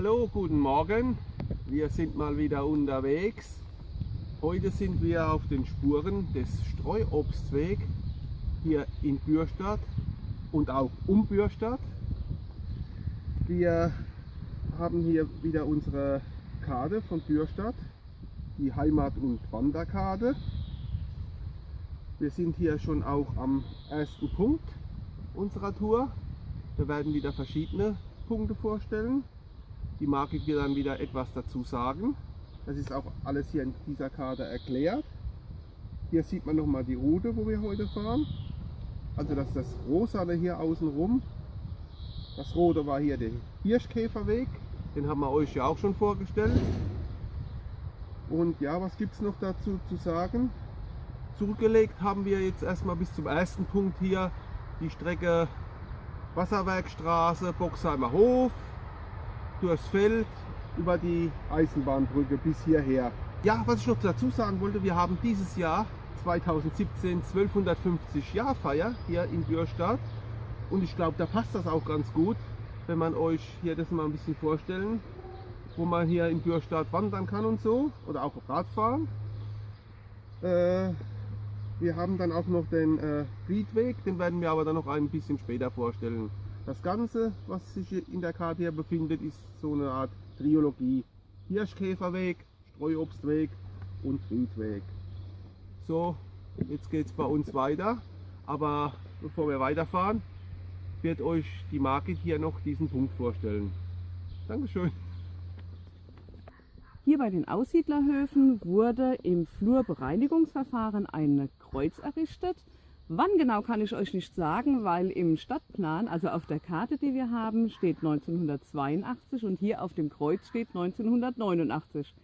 Hallo, guten Morgen. Wir sind mal wieder unterwegs. Heute sind wir auf den Spuren des Streuobstwegs hier in Bürstadt und auch um Bürstadt. Wir haben hier wieder unsere Karte von Bürstadt, die Heimat- und Wanderkarte. Wir sind hier schon auch am ersten Punkt unserer Tour. Wir werden wieder verschiedene Punkte vorstellen. Die Marke wird dann wieder etwas dazu sagen. Das ist auch alles hier in dieser Karte erklärt. Hier sieht man nochmal die Route, wo wir heute fahren. Also das ist das Rosane hier außen rum. Das Rote war hier der Hirschkäferweg. Den haben wir euch ja auch schon vorgestellt. Und ja, was gibt es noch dazu zu sagen? Zurückgelegt haben wir jetzt erstmal bis zum ersten Punkt hier die Strecke Wasserwerkstraße, Boxheimer Hof, durchs Feld, über die Eisenbahnbrücke bis hierher. Ja, was ich noch dazu sagen wollte, wir haben dieses Jahr 2017 1250 Jahrfeier hier in Bürstadt und ich glaube, da passt das auch ganz gut, wenn man euch hier das mal ein bisschen vorstellen, wo man hier in Bürstadt wandern kann und so oder auch Radfahren. Äh, wir haben dann auch noch den äh, Riedweg, den werden wir aber dann noch ein bisschen später vorstellen. Das Ganze, was sich in der Karte hier befindet, ist so eine Art Triologie. Hirschkäferweg, Streuobstweg und Riedweg. So, jetzt geht es bei uns weiter. Aber bevor wir weiterfahren, wird euch die Margit hier noch diesen Punkt vorstellen. Dankeschön. Hier bei den Aussiedlerhöfen wurde im Flurbereinigungsverfahren ein Kreuz errichtet. Wann genau kann ich euch nicht sagen, weil im Stadtplan, also auf der Karte, die wir haben, steht 1982 und hier auf dem Kreuz steht 1989.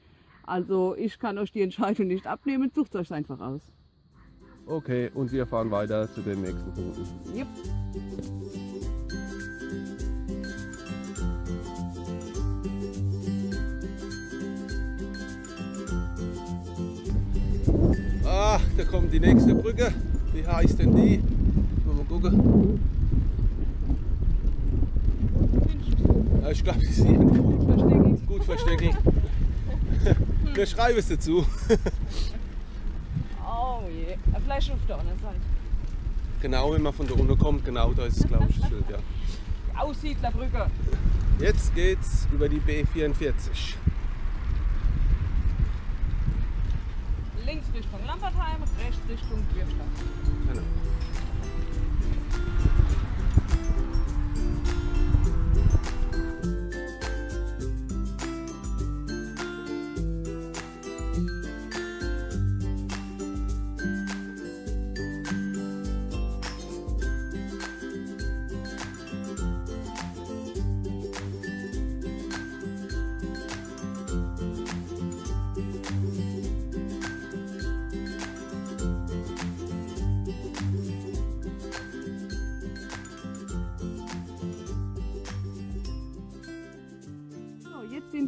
Also ich kann euch die Entscheidung nicht abnehmen, sucht euch einfach aus. Okay, und wir fahren weiter zu den nächsten Punkten. Yep. Ah, da kommt die nächste Brücke. Wie heißt denn die? Mal gucken. Ja, ich glaube, die hier Gut versteckelt. gut versteckelt. Wir schreiben es dazu. Oh je, vielleicht auf der anderen Seite. Genau, wenn man von da unten kommt, genau da ist es, glaube ich, das Schild, ja. Aussiedlerbrücke. Jetzt geht's über die B44. Richtung Lampertheim, rechts Richtung Bürstadt. Genau.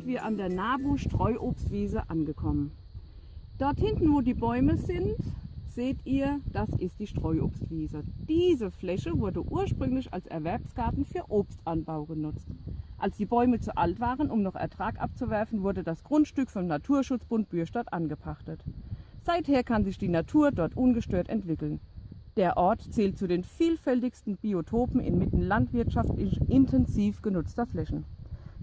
Wir an der Nabu Streuobstwiese angekommen. Dort hinten, wo die Bäume sind, seht ihr, das ist die Streuobstwiese. Diese Fläche wurde ursprünglich als Erwerbsgarten für Obstanbau genutzt. Als die Bäume zu alt waren, um noch Ertrag abzuwerfen, wurde das Grundstück vom Naturschutzbund Bürstadt angepachtet. Seither kann sich die Natur dort ungestört entwickeln. Der Ort zählt zu den vielfältigsten Biotopen inmitten landwirtschaftlich intensiv genutzter Flächen.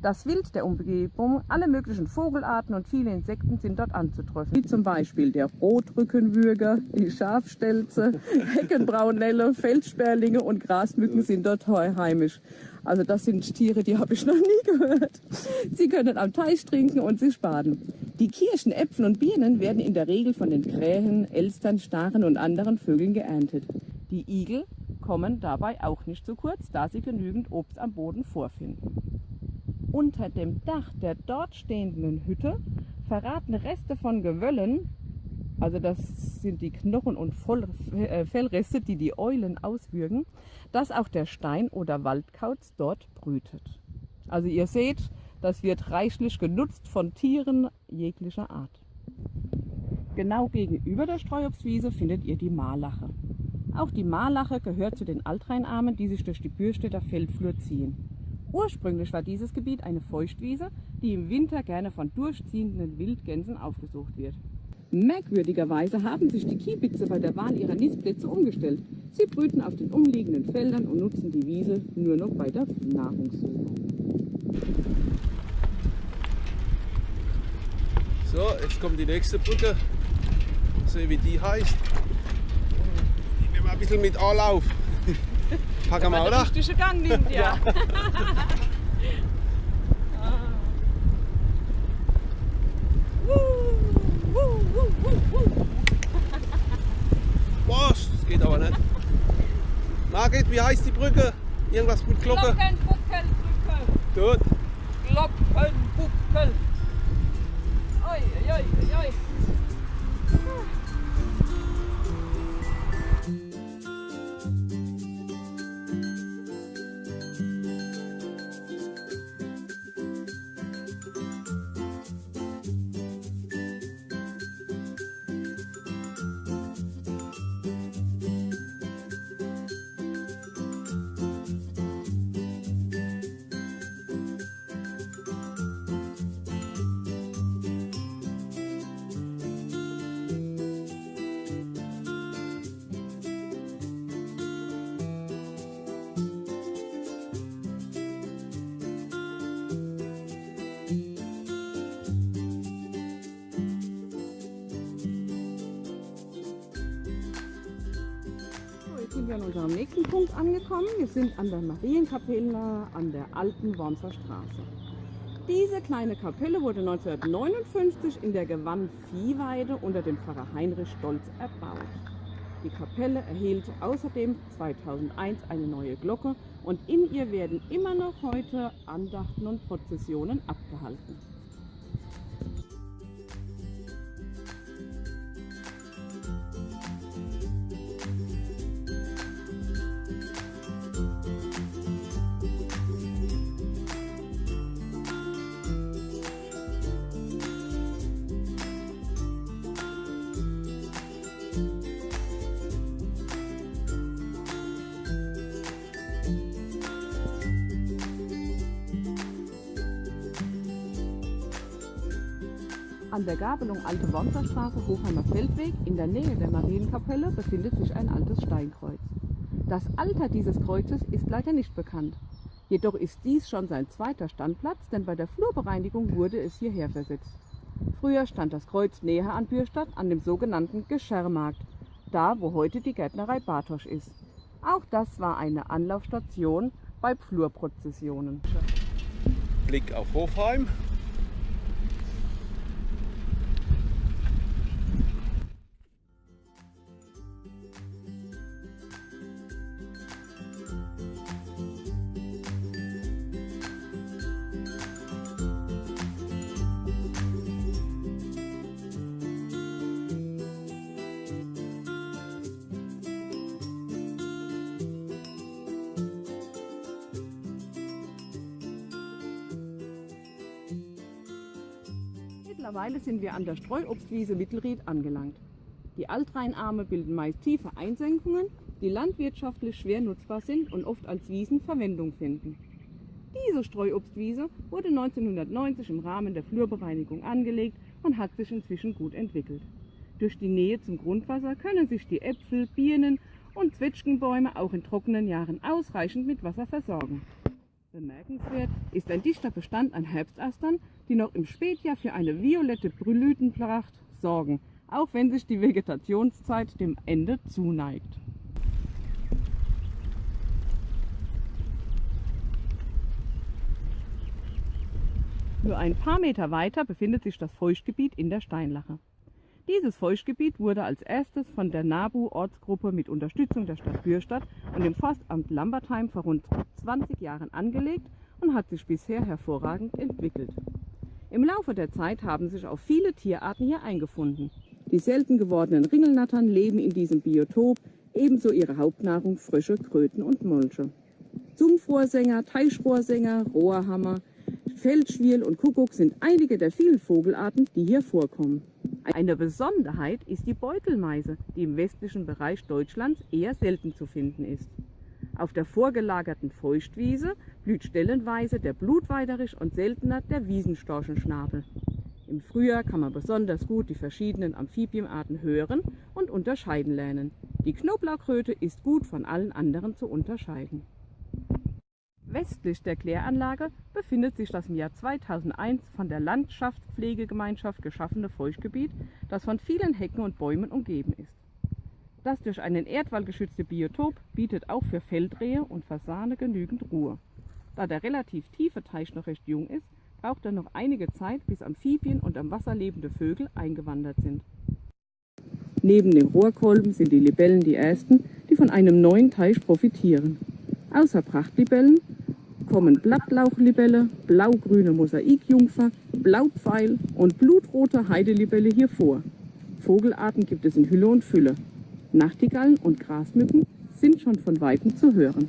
Das Wild der Umgebung, alle möglichen Vogelarten und viele Insekten sind dort anzutreffen. Wie zum Beispiel der Rotrückenwürger, die Schafstelze, Heckenbraunelle, Feldsperlinge und Grasmücken sind dort heimisch. Also das sind Tiere, die habe ich noch nie gehört. Sie können am Teich trinken und sich baden. Die Kirschen, Äpfel und Birnen werden in der Regel von den Krähen, Elstern, Staren und anderen Vögeln geerntet. Die Igel kommen dabei auch nicht zu kurz, da sie genügend Obst am Boden vorfinden. Unter dem Dach der dort stehenden Hütte verraten Reste von Gewöllen, also das sind die Knochen- und äh, Fellreste, die die Eulen auswürgen, dass auch der Stein- oder Waldkauz dort brütet. Also ihr seht, das wird reichlich genutzt von Tieren jeglicher Art. Genau gegenüber der Streuobstwiese findet ihr die Marlache. Auch die Marlache gehört zu den Altrheinarmen, die sich durch die Bürstädter Feldflur ziehen. Ursprünglich war dieses Gebiet eine Feuchtwiese, die im Winter gerne von durchziehenden Wildgänsen aufgesucht wird. Merkwürdigerweise haben sich die Kiebitze bei der Wahl ihrer Nistplätze umgestellt. Sie brüten auf den umliegenden Feldern und nutzen die Wiese nur noch bei der Nahrungssuche. So, jetzt kommt die nächste Brücke. Sehen, wie die heißt. Die nehmen wir ein bisschen mit Anlauf. Packen wir, oder? richtige Gang nimmt, ja. Was? Das geht aber nicht. Margit, wie heißt die Brücke? Irgendwas mit Glocke? Glockenbuckel, Brücke. Gut. Sind wir an unserem nächsten Punkt angekommen. Wir sind an der Marienkapelle an der alten Wormser Straße. Diese kleine Kapelle wurde 1959 in der Gewann Viehweide unter dem Pfarrer Heinrich Stolz erbaut. Die Kapelle erhielt außerdem 2001 eine neue Glocke und in ihr werden immer noch heute Andachten und Prozessionen abgehalten. An der Gabelung Alte Wormser Straße, Hofheimer Feldweg, in der Nähe der Marienkapelle, befindet sich ein altes Steinkreuz. Das Alter dieses Kreuzes ist leider nicht bekannt. Jedoch ist dies schon sein zweiter Standplatz, denn bei der Flurbereinigung wurde es hierher versetzt. Früher stand das Kreuz näher an Bürstadt an dem sogenannten Geschermarkt, da wo heute die Gärtnerei Bartosch ist. Auch das war eine Anlaufstation bei Flurprozessionen. Blick auf Hofheim. Sind wir an der Streuobstwiese Mittelried angelangt. Die Altrheinarme bilden meist tiefe Einsenkungen, die landwirtschaftlich schwer nutzbar sind und oft als Wiesen Verwendung finden. Diese Streuobstwiese wurde 1990 im Rahmen der Flurbereinigung angelegt und hat sich inzwischen gut entwickelt. Durch die Nähe zum Grundwasser können sich die Äpfel, Birnen und Zwetschgenbäume auch in trockenen Jahren ausreichend mit Wasser versorgen. Bemerkenswert ist ein dichter Bestand an Herbstastern, die noch im Spätjahr für eine violette Blütenpracht sorgen, auch wenn sich die Vegetationszeit dem Ende zuneigt. Nur ein paar Meter weiter befindet sich das Feuchtgebiet in der Steinlache. Dieses Feuchtgebiet wurde als erstes von der NABU-Ortsgruppe mit Unterstützung der Stadt Bürstadt und dem Forstamt Lambertheim vor rund 20 Jahren angelegt und hat sich bisher hervorragend entwickelt. Im Laufe der Zeit haben sich auch viele Tierarten hier eingefunden. Die selten gewordenen Ringelnattern leben in diesem Biotop, ebenso ihre Hauptnahrung Frösche, Kröten und Molche. Sumpfrohrsänger, Teichrohrsänger, Rohrhammer, Feldschwirl und Kuckuck sind einige der vielen Vogelarten, die hier vorkommen. Eine Besonderheit ist die Beutelmeise, die im westlichen Bereich Deutschlands eher selten zu finden ist. Auf der vorgelagerten Feuchtwiese blüht stellenweise der Blutweiderisch und seltener der Wiesenstorchenschnabel. Im Frühjahr kann man besonders gut die verschiedenen Amphibienarten hören und unterscheiden lernen. Die Knoblauchkröte ist gut von allen anderen zu unterscheiden. Westlich der Kläranlage befindet sich das im Jahr 2001 von der Landschaftspflegegemeinschaft geschaffene Feuchtgebiet, das von vielen Hecken und Bäumen umgeben ist. Das durch einen Erdwall geschützte Biotop bietet auch für Feldrehe und Fasane genügend Ruhe. Da der relativ tiefe Teich noch recht jung ist, braucht er noch einige Zeit, bis Amphibien und am Wasser lebende Vögel eingewandert sind. Neben dem Rohrkolben sind die Libellen die ersten, die von einem neuen Teich profitieren. Außer Prachtlibellen kommen Blattlauchlibelle, blaugrüne Mosaikjungfer, Blaupfeil und blutrote Heidelibelle hier vor. Vogelarten gibt es in Hülle und Fülle. Nachtigallen und Grasmücken sind schon von Weitem zu hören.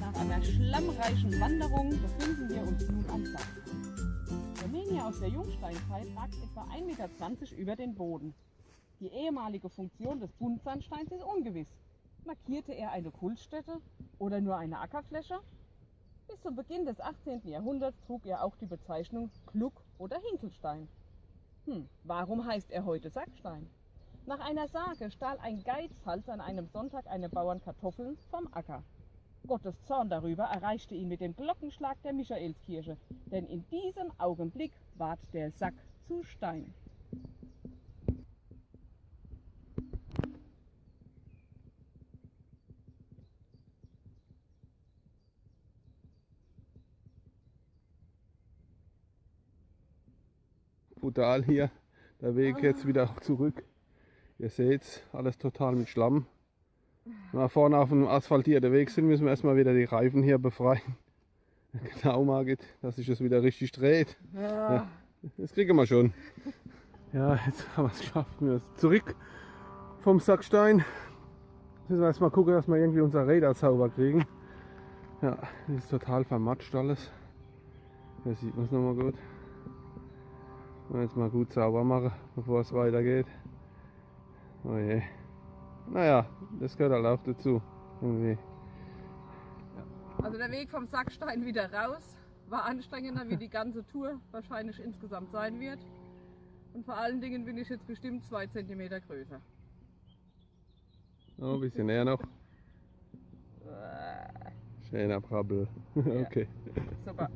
Nach einer schlammreichen Wanderung befinden aus der Jungsteinzeit ragt etwa 1,20 Meter über den Boden. Die ehemalige Funktion des Buntsandsteins ist ungewiss. Markierte er eine Kultstätte oder nur eine Ackerfläche? Bis zum Beginn des 18. Jahrhunderts trug er auch die Bezeichnung Kluck oder Hinkelstein. Hm, warum heißt er heute Sackstein? Nach einer Sage stahl ein Geizhals an einem Sonntag einem Bauern Kartoffeln vom Acker. Gottes Zorn darüber erreichte ihn mit dem Glockenschlag der Michaelskirche, denn in diesem Augenblick ward der Sack zu Stein. Brutal hier. Der Weg jetzt wieder zurück. Ihr seht alles total mit Schlamm. Wenn wir vorne auf dem asphaltierten Weg sind, müssen wir erstmal wieder die Reifen hier befreien. Genau, Margit, dass sich das wieder richtig dreht. Ja, das kriegen wir schon. Ja, jetzt haben wir es geschafft. Wir sind zurück vom Sackstein. Jetzt müssen wir erstmal gucken, dass wir irgendwie unser Räder sauber kriegen. Ja, das ist total vermatscht alles. Hier sieht man es nochmal gut. Mal jetzt mal gut sauber machen, bevor es weitergeht. Oh je. Naja, das gehört halt auch dazu. Irgendwie. Also der Weg vom Sackstein wieder raus war anstrengender, wie die ganze Tour wahrscheinlich insgesamt sein wird. Und vor allen Dingen bin ich jetzt bestimmt zwei Zentimeter größer. Oh, ein bisschen näher noch. Schöner Brabbel. Okay. Super.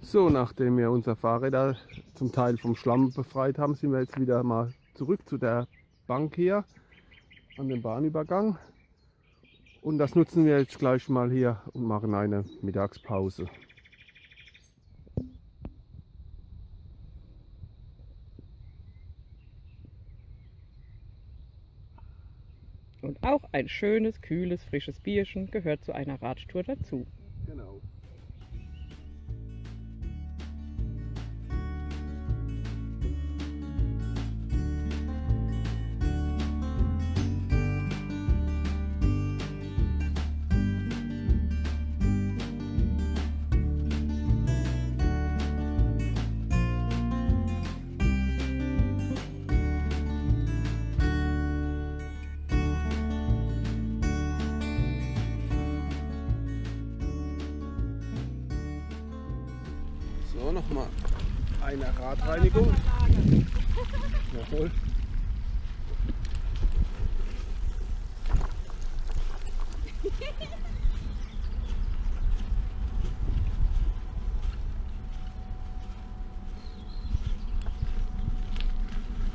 So, nachdem wir unser Fahrräder zum Teil vom Schlamm befreit haben, sind wir jetzt wieder mal zurück zu der Bank hier an dem Bahnübergang. Und das nutzen wir jetzt gleich mal hier und machen eine Mittagspause. Und auch ein schönes, kühles, frisches Bierchen gehört zu einer Radtour dazu. Genau.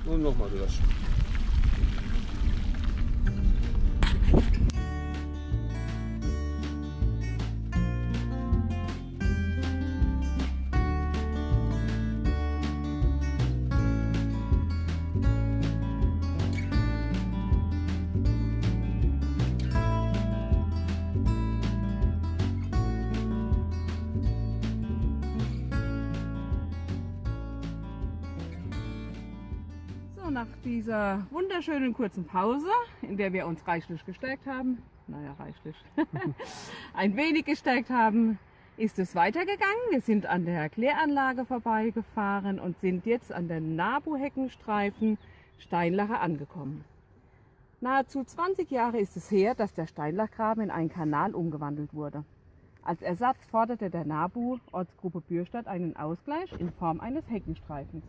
Und nochmal. So, dieser wunderschönen kurzen Pause, in der wir uns reichlich gestärkt haben, naja, reichlich, ein wenig gestärkt haben, ist es weitergegangen. Wir sind an der Kläranlage vorbeigefahren und sind jetzt an der Nabu-Heckenstreifen Steinlacher angekommen. Nahezu 20 Jahre ist es her, dass der Steinlachgraben in einen Kanal umgewandelt wurde. Als Ersatz forderte der NABU Ortsgruppe Bürstadt einen Ausgleich in Form eines Heckenstreifens.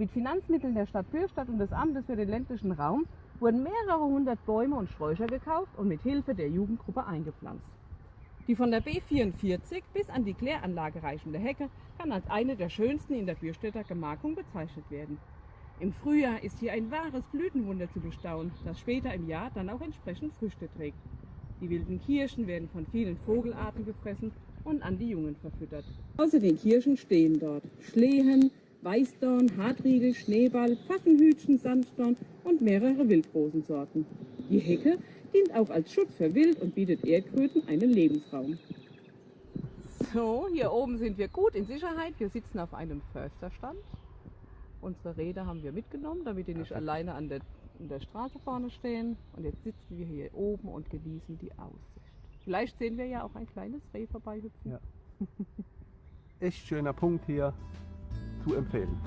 Mit Finanzmitteln der Stadt Bürstadt und des Amtes für den ländlichen Raum wurden mehrere hundert Bäume und Sträucher gekauft und mit Hilfe der Jugendgruppe eingepflanzt. Die von der B44 bis an die Kläranlage reichende Hecke kann als eine der schönsten in der Bürstädter Gemarkung bezeichnet werden. Im Frühjahr ist hier ein wahres Blütenwunder zu bestaunen, das später im Jahr dann auch entsprechend Früchte trägt. Die wilden Kirschen werden von vielen Vogelarten gefressen und an die Jungen verfüttert. Außer den Kirschen stehen dort Schlehen, Weißdorn, Hartriegel, Schneeball, Pfaffenhütchen, Sanddorn und mehrere Wildrosensorten. Die Hecke dient auch als Schutz für Wild und bietet Erdkröten einen Lebensraum. So, hier oben sind wir gut in Sicherheit. Wir sitzen auf einem Försterstand. Unsere Räder haben wir mitgenommen, damit die nicht alleine an der, an der Straße vorne stehen. Und jetzt sitzen wir hier oben und genießen die Aussicht. Vielleicht sehen wir ja auch ein kleines Reh vorbeihüpfen. Ja. Echt schöner Punkt hier zu empfehlen.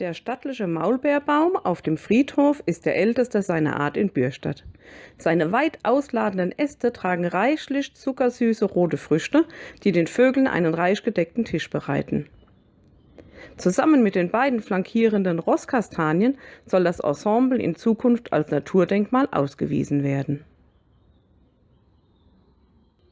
Der stattliche Maulbeerbaum auf dem Friedhof ist der älteste seiner Art in Bürstadt. Seine weit ausladenden Äste tragen reichlich zuckersüße rote Früchte, die den Vögeln einen reich gedeckten Tisch bereiten. Zusammen mit den beiden flankierenden Rosskastanien soll das Ensemble in Zukunft als Naturdenkmal ausgewiesen werden.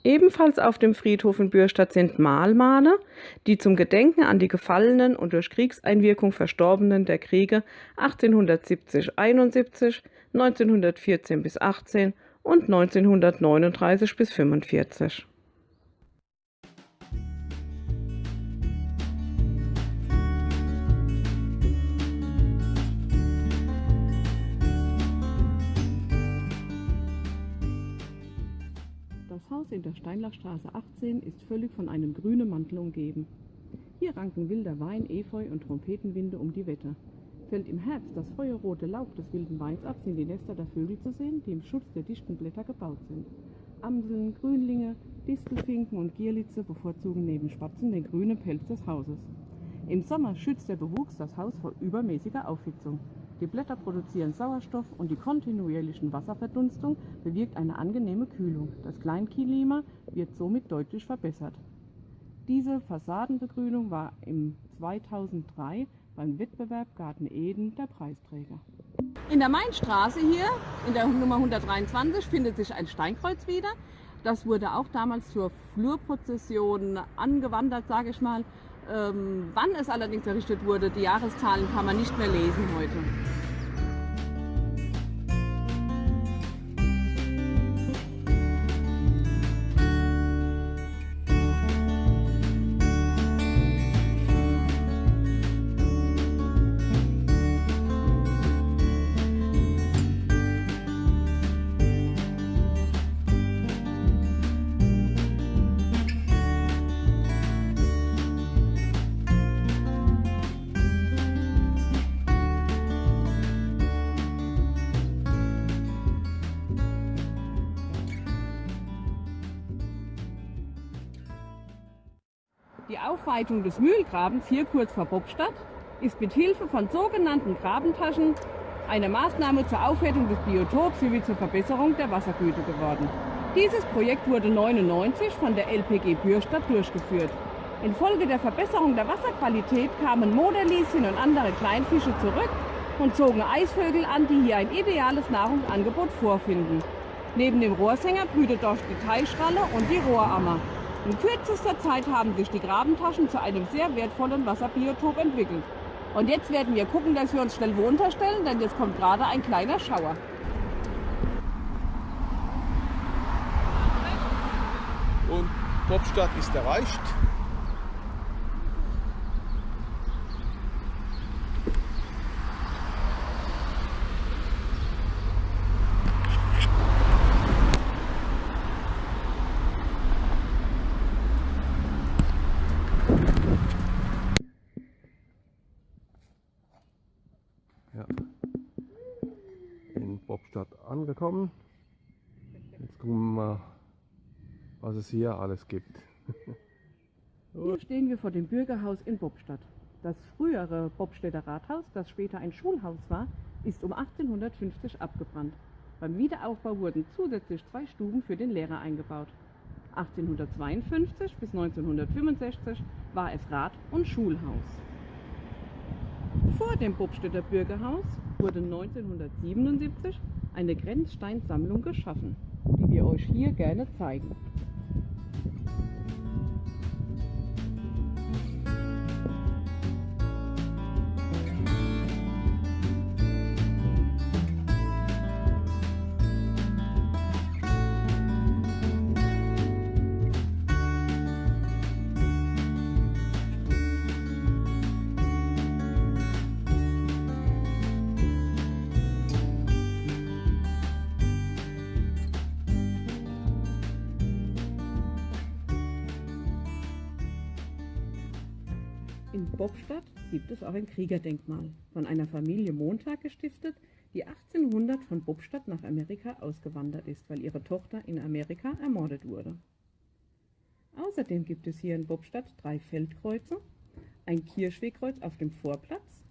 Ebenfalls auf dem Friedhof in Bürstadt sind Mahlmale, die zum Gedenken an die Gefallenen und durch Kriegseinwirkung Verstorbenen der Kriege 1870-71, 1914 bis 18 und 1939 bis 45. Das Haus in der Steinlachstraße 18 ist völlig von einem grünen Mantel umgeben. Hier ranken wilder Wein, Efeu und Trompetenwinde um die Wette. Fällt im Herbst das feuerrote Laub des wilden Weins ab, sind die Nester der Vögel zu sehen, die im Schutz der dichten Blätter gebaut sind. Amseln, Grünlinge, Distelfinken und Gierlitze bevorzugen neben Spatzen den grünen Pelz des Hauses. Im Sommer schützt der Bewuchs das Haus vor übermäßiger Aufhitzung. Die Blätter produzieren Sauerstoff und die kontinuierlichen Wasserverdunstung bewirkt eine angenehme Kühlung. Das Kleinklima wird somit deutlich verbessert. Diese Fassadenbegrünung war im 2003 beim Wettbewerb Garten Eden der Preisträger. In der Mainstraße hier, in der Nummer 123, findet sich ein Steinkreuz wieder. Das wurde auch damals zur Flurprozession angewandert, sage ich mal. Ähm, wann es allerdings errichtet wurde, die Jahreszahlen kann man nicht mehr lesen heute. Die Aufweitung des Mühlgrabens hier kurz vor Bockstadt ist mit Hilfe von sogenannten Grabentaschen eine Maßnahme zur Aufwertung des Biotops sowie zur Verbesserung der Wassergüte geworden. Dieses Projekt wurde 1999 von der LPG Bürstadt durchgeführt. Infolge der Verbesserung der Wasserqualität kamen Moderlieschen und andere Kleinfische zurück und zogen Eisvögel an, die hier ein ideales Nahrungsangebot vorfinden. Neben dem Rohrsänger brütet dort die Teichralle und die Rohrammer. In kürzester Zeit haben sich die Grabentaschen zu einem sehr wertvollen Wasserbiotop entwickelt. Und jetzt werden wir gucken, dass wir uns schnell wo unterstellen, denn jetzt kommt gerade ein kleiner Schauer. Und Popstadt ist erreicht. Ja. In Popstadt angekommen. Jetzt gucken wir mal, was es hier alles gibt. Hier stehen wir vor dem Bürgerhaus in Bobstadt. Das frühere Bobstädter Rathaus, das später ein Schulhaus war, ist um 1850 abgebrannt. Beim Wiederaufbau wurden zusätzlich zwei Stuben für den Lehrer eingebaut. 1852 bis 1965 war es Rat- und Schulhaus. Vor dem Bobstädter Bürgerhaus wurde 1977 eine Grenzsteinsammlung geschaffen, die wir euch hier gerne zeigen. Gibt es auch ein Kriegerdenkmal, von einer Familie Montag gestiftet, die 1800 von Bobstadt nach Amerika ausgewandert ist, weil ihre Tochter in Amerika ermordet wurde. Außerdem gibt es hier in Bobstadt drei Feldkreuze, ein Kirchwegkreuz auf dem Vorplatz,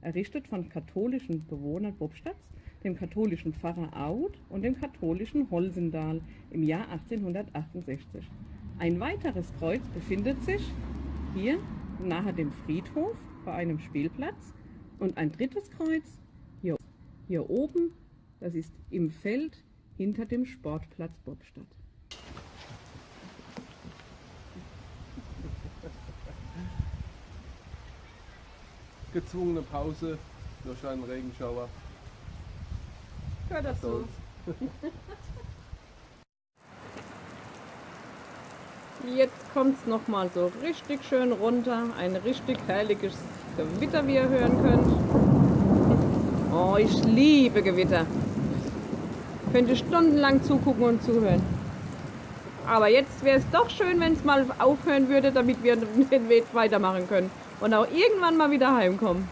errichtet von katholischen Bewohnern Bobstadts, dem katholischen Pfarrer Aud und dem katholischen Holsendal im Jahr 1868. Ein weiteres Kreuz befindet sich hier nahe dem Friedhof bei einem Spielplatz und ein drittes Kreuz hier, hier oben, das ist im Feld hinter dem Sportplatz Bobstadt. Gezwungene Pause durch einen Regenschauer. Hör dazu. Jetzt kommt es nochmal so richtig schön runter. Ein richtig herrliches Gewitter, wie ihr hören könnt. Oh, ich liebe Gewitter. Könnte stundenlang zugucken und zuhören. Aber jetzt wäre es doch schön, wenn es mal aufhören würde, damit wir den Weg weitermachen können. Und auch irgendwann mal wieder heimkommen.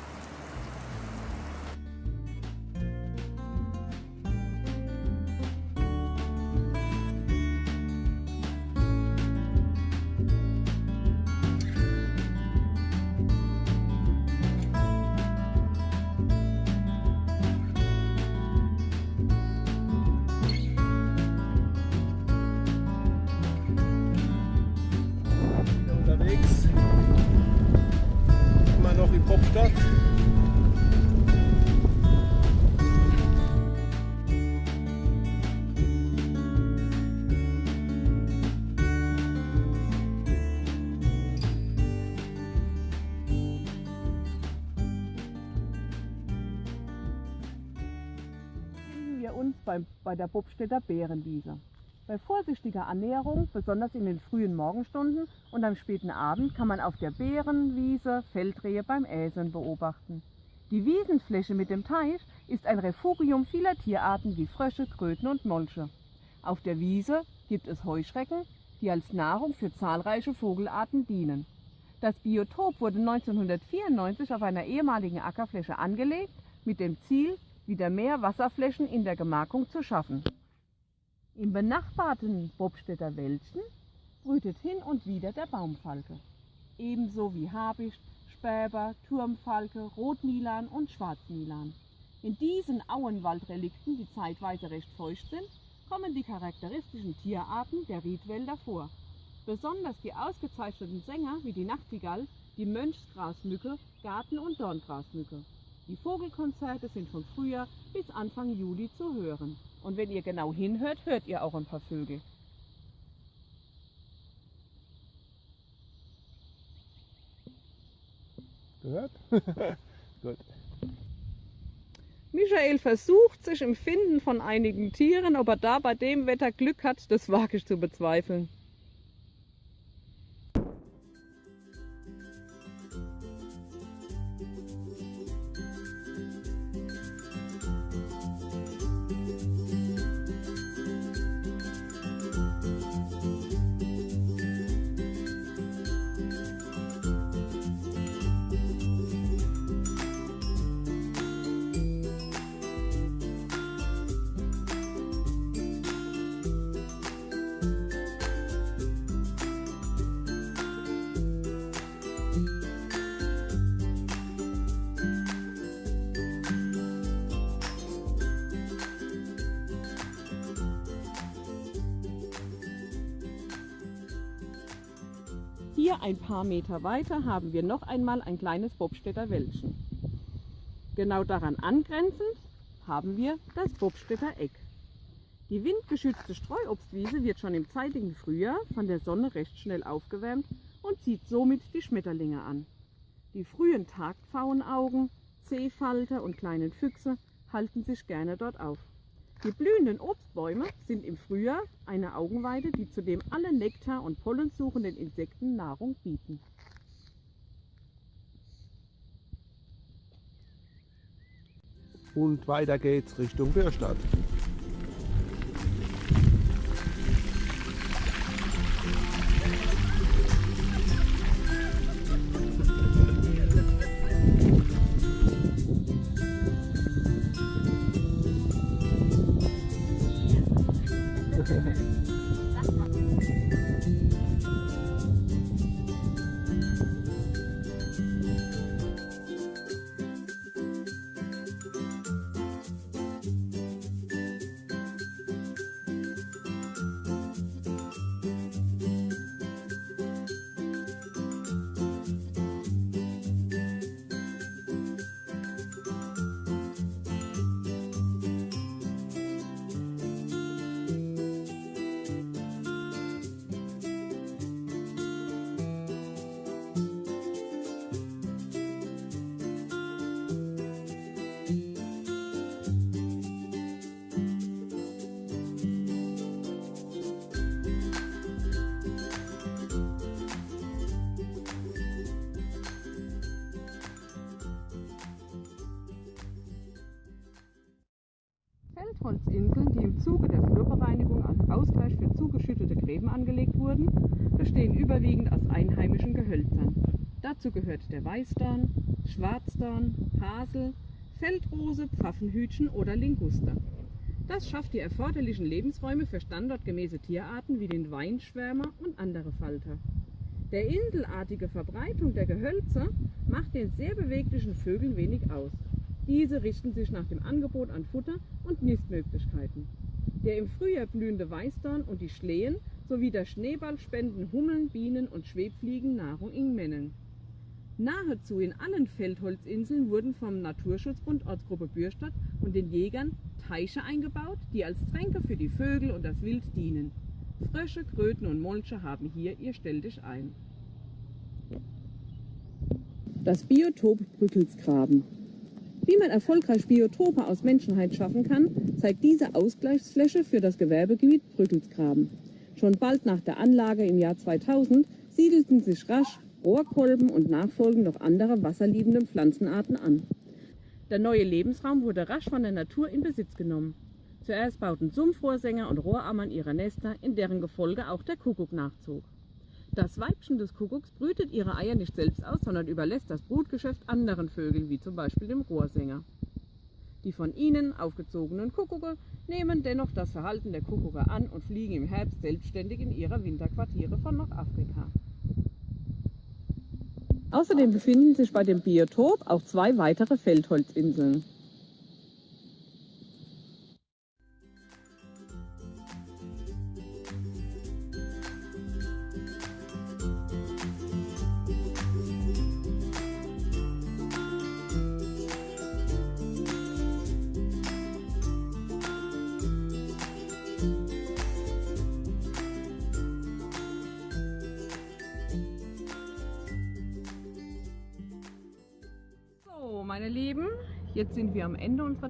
Der Bobstädter Bärenwiese. Bei vorsichtiger Annäherung, besonders in den frühen Morgenstunden und am späten Abend, kann man auf der Bärenwiese Feldrehe beim Äseln beobachten. Die Wiesenfläche mit dem Teich ist ein Refugium vieler Tierarten wie Frösche, Kröten und Molche. Auf der Wiese gibt es Heuschrecken, die als Nahrung für zahlreiche Vogelarten dienen. Das Biotop wurde 1994 auf einer ehemaligen Ackerfläche angelegt, mit dem Ziel, wieder mehr Wasserflächen in der Gemarkung zu schaffen. Im benachbarten Bobstädter Wäldchen brütet hin und wieder der Baumfalke, ebenso wie Habicht, Späber, Turmfalke, Rotmilan und Schwarzmilan. In diesen Auenwaldrelikten, die zeitweise recht feucht sind, kommen die charakteristischen Tierarten der Riedwälder vor. Besonders die ausgezeichneten Sänger wie die Nachtigall, die Mönchsgrasmücke, Garten- und Dorngrasmücke. Die Vogelkonzerte sind von Frühjahr bis Anfang Juli zu hören. Und wenn ihr genau hinhört, hört ihr auch ein paar Vögel. Gehört? Gut. Michael versucht sich im Finden von einigen Tieren, ob er da bei dem Wetter Glück hat, das wage ich zu bezweifeln. Paar Meter weiter haben wir noch einmal ein kleines Bobstädter Wäldchen. Genau daran angrenzend haben wir das Bobstädter Eck. Die windgeschützte Streuobstwiese wird schon im zeitigen Frühjahr von der Sonne recht schnell aufgewärmt und zieht somit die Schmetterlinge an. Die frühen Tagpfauenaugen, Seefalter und kleinen Füchse halten sich gerne dort auf. Die blühenden Obstbäume sind im Frühjahr eine Augenweide, die zudem alle Nektar- und pollensuchenden Insekten Nahrung bieten. Und weiter geht's Richtung Bürstadt. Überwiegend aus einheimischen Gehölzern. Dazu gehört der Weißdorn, Schwarzdorn, Hasel, Feldrose, Pfaffenhütchen oder Linguster. Das schafft die erforderlichen Lebensräume für standortgemäße Tierarten wie den Weinschwärmer und andere Falter. Der inselartige Verbreitung der Gehölze macht den sehr beweglichen Vögeln wenig aus. Diese richten sich nach dem Angebot an Futter und Nistmöglichkeiten. Der im Frühjahr blühende Weißdorn und die Schlehen sowie der Schneeball spenden Hummeln, Bienen und Schwebfliegen Nahrung in Mengen. Nahezu in allen Feldholzinseln wurden vom Naturschutzbund Ortsgruppe Bürstadt und den Jägern Teiche eingebaut, die als Tränke für die Vögel und das Wild dienen. Frösche, Kröten und Molche haben hier ihr Stelldich ein. Das Biotop Brückelsgraben. Wie man erfolgreich Biotope aus Menschenheit schaffen kann, zeigt diese Ausgleichsfläche für das Gewerbegebiet Brückelsgraben. Schon bald nach der Anlage im Jahr 2000 siedelten sich rasch Rohrkolben und nachfolgend noch andere wasserliebende Pflanzenarten an. Der neue Lebensraum wurde rasch von der Natur in Besitz genommen. Zuerst bauten Sumpfrohrsänger und Rohrammern ihre Nester, in deren Gefolge auch der Kuckuck nachzog. Das Weibchen des Kuckucks brütet ihre Eier nicht selbst aus, sondern überlässt das Brutgeschäft anderen Vögeln, wie zum Beispiel dem Rohrsänger. Die von ihnen aufgezogenen Kuckucke nehmen dennoch das Verhalten der Kuckucke an und fliegen im Herbst selbstständig in ihre Winterquartiere von Nordafrika. Außerdem befinden sich bei dem Biotop auch zwei weitere Feldholzinseln.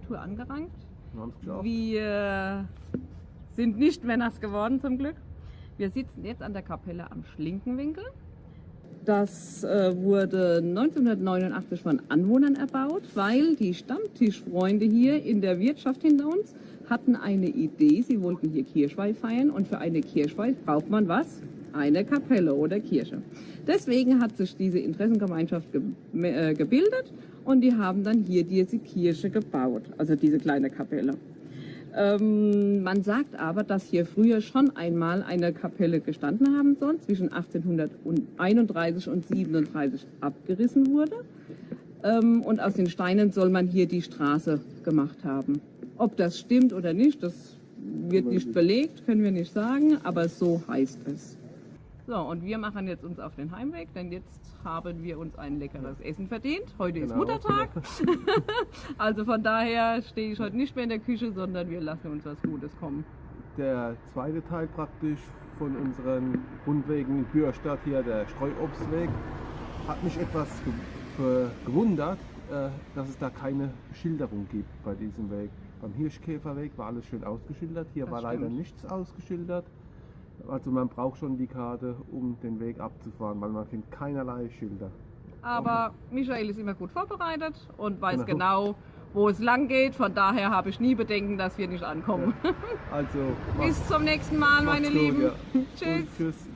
Tour angerankt. Wir. Wir sind nicht mehr nass geworden zum Glück. Wir sitzen jetzt an der Kapelle am Schlinkenwinkel. Das äh, wurde 1989 von Anwohnern erbaut, weil die Stammtischfreunde hier in der Wirtschaft hinter uns hatten eine Idee. Sie wollten hier Kirchweih feiern und für eine Kirchweih braucht man was? Eine Kapelle oder Kirche. Deswegen hat sich diese Interessengemeinschaft ge äh, gebildet und die haben dann hier diese Kirche gebaut, also diese kleine Kapelle. Ähm, man sagt aber, dass hier früher schon einmal eine Kapelle gestanden haben soll, zwischen 1831 und 37 abgerissen wurde. Ähm, und aus den Steinen soll man hier die Straße gemacht haben. Ob das stimmt oder nicht, das wird nicht belegt, können wir nicht sagen, aber so heißt es. So, und wir machen jetzt uns auf den Heimweg, denn jetzt haben wir uns ein leckeres Essen verdient. Heute ist Genau, Muttertag. also von daher stehe ich heute nicht mehr in der Küche, sondern wir lassen uns was Gutes kommen. Der zweite Teil praktisch von unseren Rundwegen in Bürstadt hier, der Streuobstweg, hat mich etwas ge ge- gewundert, äh, dass es da keine Schilderung gibt bei diesem Weg. Beim Hirschkäferweg war alles schön ausgeschildert, hier Das war leider stimmt. nichts ausgeschildert. Also man braucht schon die Karte, um den Weg abzufahren, weil man findet keinerlei Schilder. Aber Michael ist immer gut vorbereitet und weiß Genau. genau, wo es lang geht. Von daher habe ich nie Bedenken, dass wir nicht ankommen. Also Bis zum nächsten Mal, meine gut, Lieben. ja. Tschüss. Tschüss.